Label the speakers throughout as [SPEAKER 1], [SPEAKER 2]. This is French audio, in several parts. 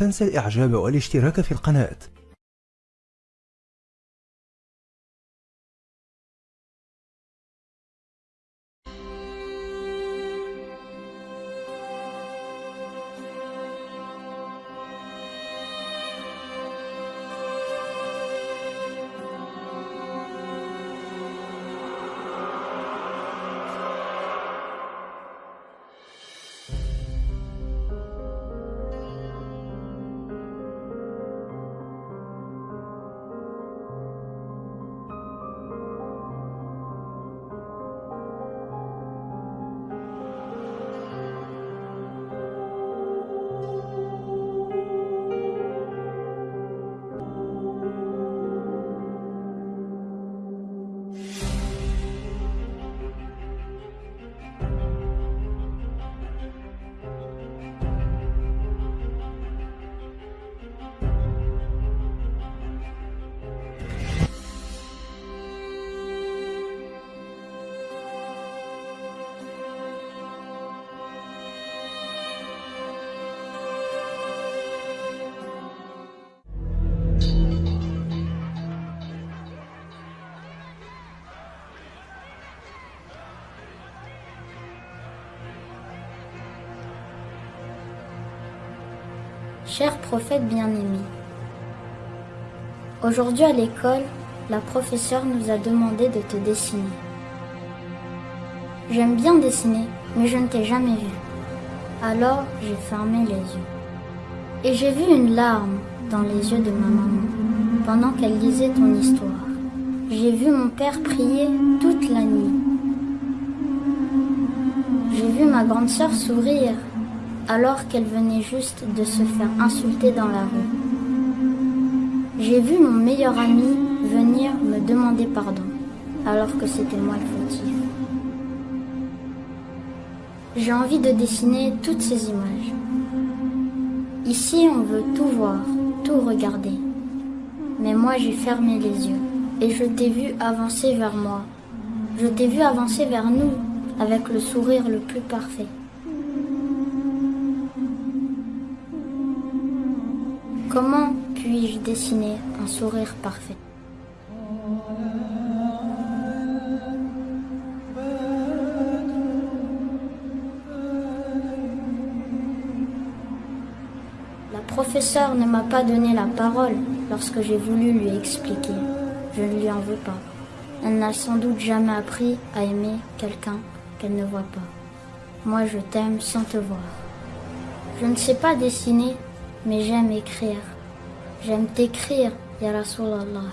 [SPEAKER 1] تنسى الإعجاب والاشتراك في القناة.
[SPEAKER 2] Cher prophète bien-aimé, aujourd'hui à l'école, la professeure nous a demandé de te dessiner. J'aime bien dessiner, mais je ne t'ai jamais vu. Alors j'ai fermé les yeux. Et j'ai vu une larme dans les yeux de ma maman pendant qu'elle lisait ton histoire. J'ai vu mon père prier toute la nuit. J'ai vu ma grande sœur sourire alors qu'elle venait juste de se faire insulter dans la rue. J'ai vu mon meilleur ami venir me demander pardon, alors que c'était moi le fautif. J'ai envie de dessiner toutes ces images. Ici, on veut tout voir, tout regarder. Mais moi, j'ai fermé les yeux et je t'ai vu avancer vers moi. Je t'ai vu avancer vers nous avec le sourire le plus parfait. Comment puis-je dessiner un sourire parfait? La professeure ne m'a pas donné la parole lorsque j'ai voulu lui expliquer. Je ne lui en veux pas. Elle n'a sans doute jamais appris à aimer quelqu'un qu'elle ne voit pas. Moi, je t'aime sans te voir. Je ne sais pas dessiner mais j'aime écrire. J'aime t'écrire, Ya Rasulallah.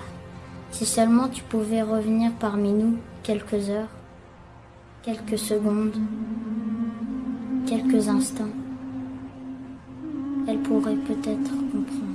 [SPEAKER 2] Si seulement tu pouvais revenir parmi nous quelques heures, quelques secondes, quelques instants, elle pourrait peut-être comprendre.